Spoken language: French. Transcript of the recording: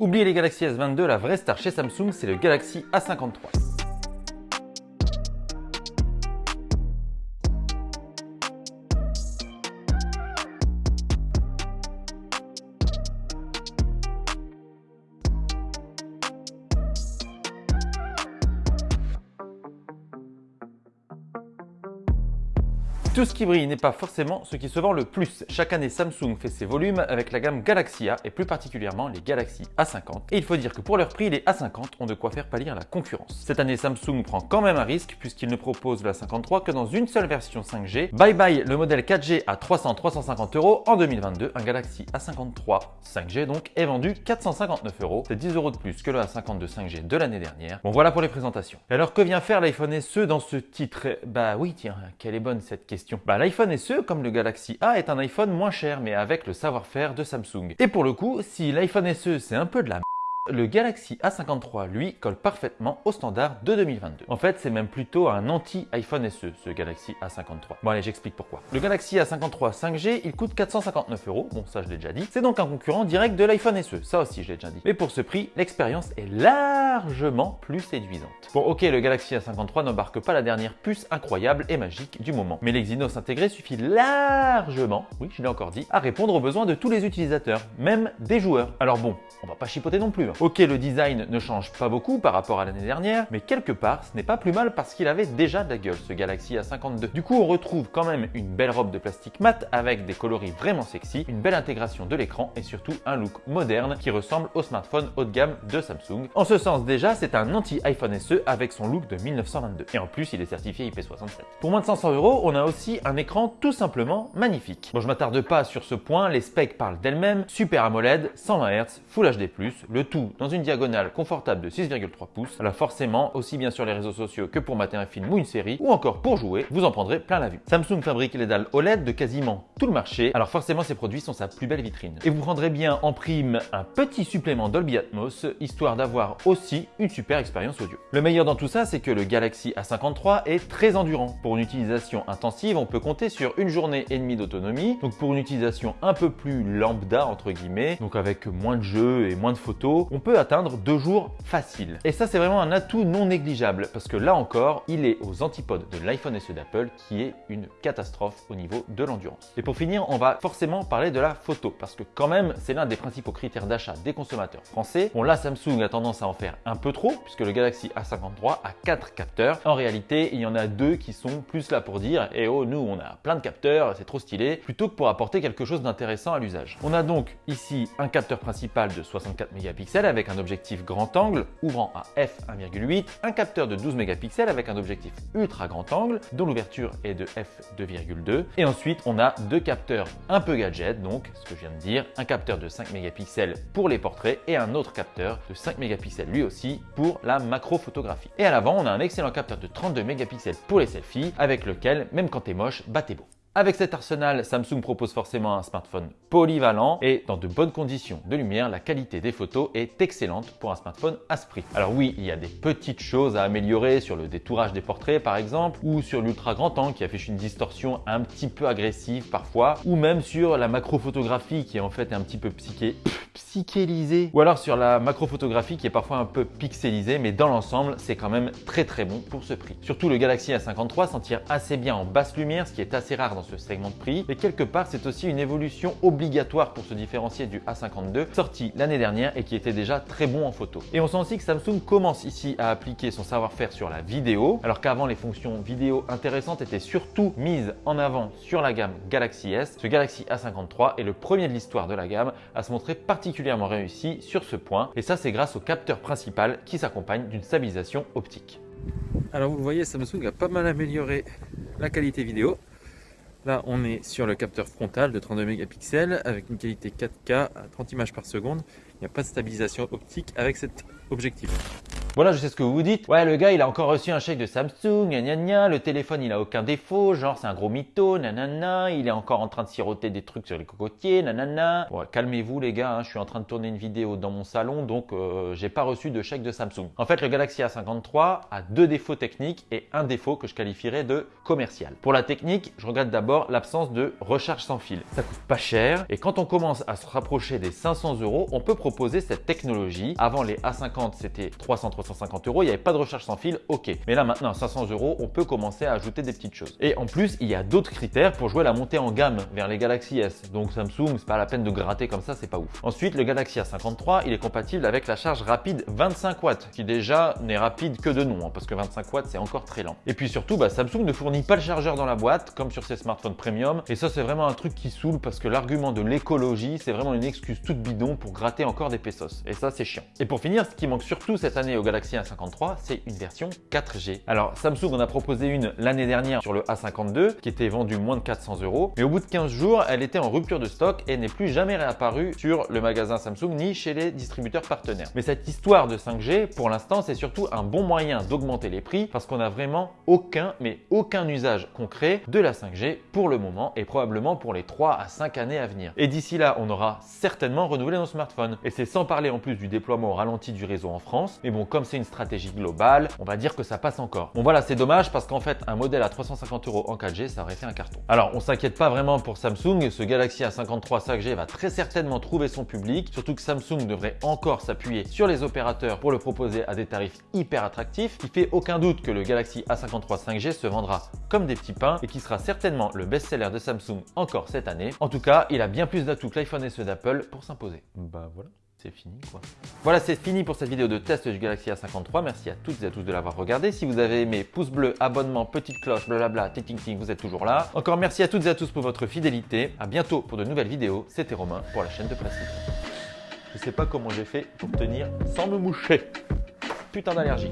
Oubliez les Galaxy S22, la vraie star chez Samsung, c'est le Galaxy A53. Tout ce qui brille n'est pas forcément ce qui se vend le plus. Chaque année, Samsung fait ses volumes avec la gamme Galaxy A et plus particulièrement les Galaxy A50. Et il faut dire que pour leur prix, les A50 ont de quoi faire pâlir la concurrence. Cette année, Samsung prend quand même un risque puisqu'il ne propose la 53 que dans une seule version 5G. Bye bye le modèle 4G à 300-350 euros en 2022. Un Galaxy A53 5G donc est vendu 459 euros. C'est 10 euros de plus que le A52 5G de l'année dernière. Bon voilà pour les présentations. Alors que vient faire l'iPhone SE dans ce titre? Bah oui tiens, quelle est bonne cette question. Bah, L'iPhone SE, comme le Galaxy A, est un iPhone moins cher, mais avec le savoir-faire de Samsung. Et pour le coup, si l'iPhone SE c'est un peu de la le Galaxy A53, lui, colle parfaitement au standard de 2022. En fait, c'est même plutôt un anti-iPhone SE, ce Galaxy A53. Bon allez, j'explique pourquoi. Le Galaxy A53 5G, il coûte 459 euros, bon ça je l'ai déjà dit. C'est donc un concurrent direct de l'iPhone SE, ça aussi je l'ai déjà dit. Mais pour ce prix, l'expérience est largement plus séduisante. Bon ok, le Galaxy A53 n'embarque pas la dernière puce incroyable et magique du moment. Mais l'Exynos intégré suffit largement, oui je l'ai encore dit, à répondre aux besoins de tous les utilisateurs, même des joueurs. Alors bon, on va pas chipoter non plus. Hein. Ok, le design ne change pas beaucoup par rapport à l'année dernière, mais quelque part, ce n'est pas plus mal parce qu'il avait déjà de la gueule, ce Galaxy A52. Du coup, on retrouve quand même une belle robe de plastique mat avec des coloris vraiment sexy, une belle intégration de l'écran et surtout un look moderne qui ressemble au smartphone haut de gamme de Samsung. En ce sens, déjà, c'est un anti-iPhone SE avec son look de 1922. Et en plus, il est certifié IP67. Pour moins de 500 euros, on a aussi un écran tout simplement magnifique. Bon, je m'attarde pas sur ce point, les specs parlent d'elles-mêmes. Super AMOLED, 120 Hz, Full HD+, le tout dans une diagonale confortable de 6,3 pouces. Alors forcément, aussi bien sur les réseaux sociaux que pour mater un film ou une série, ou encore pour jouer, vous en prendrez plein la vue. Samsung fabrique les dalles OLED de quasiment tout le marché, alors forcément ces produits sont sa plus belle vitrine. Et vous prendrez bien en prime un petit supplément Dolby Atmos, histoire d'avoir aussi une super expérience audio. Meilleur dans tout ça, c'est que le Galaxy A53 est très endurant. Pour une utilisation intensive, on peut compter sur une journée et demie d'autonomie. Donc pour une utilisation un peu plus lambda, entre guillemets, donc avec moins de jeux et moins de photos, on peut atteindre deux jours faciles. Et ça, c'est vraiment un atout non négligeable parce que là encore, il est aux antipodes de l'iPhone SE d'Apple qui est une catastrophe au niveau de l'endurance. Et pour finir, on va forcément parler de la photo parce que quand même, c'est l'un des principaux critères d'achat des consommateurs français. Bon là, Samsung a tendance à en faire un peu trop puisque le Galaxy A53 a quatre capteurs. En réalité, il y en a deux qui sont plus là pour dire eh oh, nous, on a plein de capteurs, c'est trop stylé, plutôt que pour apporter quelque chose d'intéressant à l'usage. On a donc ici un capteur principal de 64 mégapixels avec un objectif grand angle ouvrant à f1,8, un capteur de 12 mégapixels avec un objectif ultra grand angle dont l'ouverture est de f2,2 et ensuite on a deux capteurs un peu gadget donc ce que je viens de dire, un capteur de 5 mégapixels pour les portraits et un autre capteur de 5 mégapixels lui aussi pour la macro photographie. Et à l'avant on a un excellent capteur de 32 mégapixels pour les selfies avec lequel même quand t'es moche, bah t'es beau. Avec cet arsenal, Samsung propose forcément un smartphone polyvalent et dans de bonnes conditions de lumière, la qualité des photos est excellente pour un smartphone à ce prix. Alors oui, il y a des petites choses à améliorer sur le détourage des portraits par exemple, ou sur l'ultra grand angle qui affiche une distorsion un petit peu agressive parfois, ou même sur la macrophotographie qui est en fait un petit peu psyché psychélisée, ou alors sur la macrophotographie qui est parfois un peu pixelisée, mais dans l'ensemble, c'est quand même très très bon pour ce prix. Surtout le Galaxy A53 s'en tire assez bien en basse lumière, ce qui est assez rare dans ce segment de prix. Et quelque part, c'est aussi une évolution obligatoire pour se différencier du A52, sorti l'année dernière et qui était déjà très bon en photo. Et on sent aussi que Samsung commence ici à appliquer son savoir-faire sur la vidéo, alors qu'avant les fonctions vidéo intéressantes étaient surtout mises en avant sur la gamme Galaxy S. Ce Galaxy A53 est le premier de l'histoire de la gamme à se montrer particulièrement réussi sur ce point. Et ça, c'est grâce au capteur principal qui s'accompagne d'une stabilisation optique. Alors vous le voyez, Samsung a pas mal amélioré la qualité vidéo. Là, on est sur le capteur frontal de 32 mégapixels avec une qualité 4K à 30 images par seconde. Il n'y a pas de stabilisation optique avec cet objectif. Voilà, je sais ce que vous dites. Ouais, le gars, il a encore reçu un chèque de Samsung, gna le téléphone, il a aucun défaut, genre c'est un gros mytho, nanana, il est encore en train de siroter des trucs sur les cocotiers, nanana. Calmez-vous les gars, hein, je suis en train de tourner une vidéo dans mon salon, donc euh, j'ai pas reçu de chèque de Samsung. En fait, le Galaxy A53 a deux défauts techniques et un défaut que je qualifierais de commercial. Pour la technique, je regrette d'abord l'absence de recharge sans fil. Ça coûte pas cher et quand on commence à se rapprocher des 500 euros, on peut proposer cette technologie. Avant les A50, c'était 300-350 euros, il n'y avait pas de recharge sans fil, ok. Mais là maintenant, à 500 euros, on peut commencer à ajouter des petites choses. Et en plus, il y a d'autres critères pour jouer la montée en gamme vers les Galaxy S. Donc Samsung, c'est pas la peine de gratter comme ça, c'est pas ouf. Ensuite, le Galaxy A53, il est compatible avec la charge rapide 25 watts, qui déjà n'est rapide que de nom, hein, parce que 25 watts, c'est encore très lent. Et puis surtout, bah, Samsung ne fournit pas le chargeur dans la boîte, comme sur ses smartphones premium. Et ça, c'est vraiment un truc qui saoule parce que l'argument de l'écologie, c'est vraiment une excuse toute bidon pour gratter encore des pesos. Et ça, c'est chiant. Et pour finir, ce qui manque surtout cette année au Galaxy A53, c'est une version 4G. Alors, Samsung en a proposé une l'année dernière sur le A52, qui était vendu moins de 400 euros. Mais au bout de 15 jours, elle était en rupture de stock et n'est plus jamais réapparue sur le magasin Samsung ni chez les distributeurs partenaires. Mais cette histoire de 5G, pour l'instant, c'est surtout un bon moyen d'augmenter les prix parce qu'on n'a vraiment aucun, mais aucun usage concret de la 5G pour le moment et probablement pour les 3 à 5 années à venir. Et d'ici là, on aura certainement renouvelé nos smartphones. Et c'est sans parler en plus du déploiement au ralenti du réseau en France. Mais bon, comme c'est une stratégie globale, on va dire que ça passe encore. Bon voilà, c'est dommage parce qu'en fait, un modèle à 350 euros en 4G, ça aurait fait un carton. Alors, on s'inquiète pas vraiment pour Samsung. Ce Galaxy A53 5G va très certainement trouver son public, surtout que Samsung devrait encore s'appuyer sur les opérateurs pour le proposer à des tarifs hyper attractifs. Il fait aucun doute que le Galaxy A53 5G se vendra comme des petits pains et qui sera certainement le best-seller de Samsung encore cette année. En tout cas, il a bien plus d'atouts que l'iPhone SE d'Apple pour s'imposer. Bah voilà. C'est fini quoi. Voilà, c'est fini pour cette vidéo de test du Galaxy A53. Merci à toutes et à tous de l'avoir regardé. Si vous avez aimé, pouce bleu, abonnement, petite cloche, blablabla, ting ting vous êtes toujours là. Encore merci à toutes et à tous pour votre fidélité. À bientôt pour de nouvelles vidéos. C'était Romain pour la chaîne de Presse Je sais pas comment j'ai fait pour tenir sans me moucher. Putain d'allergie.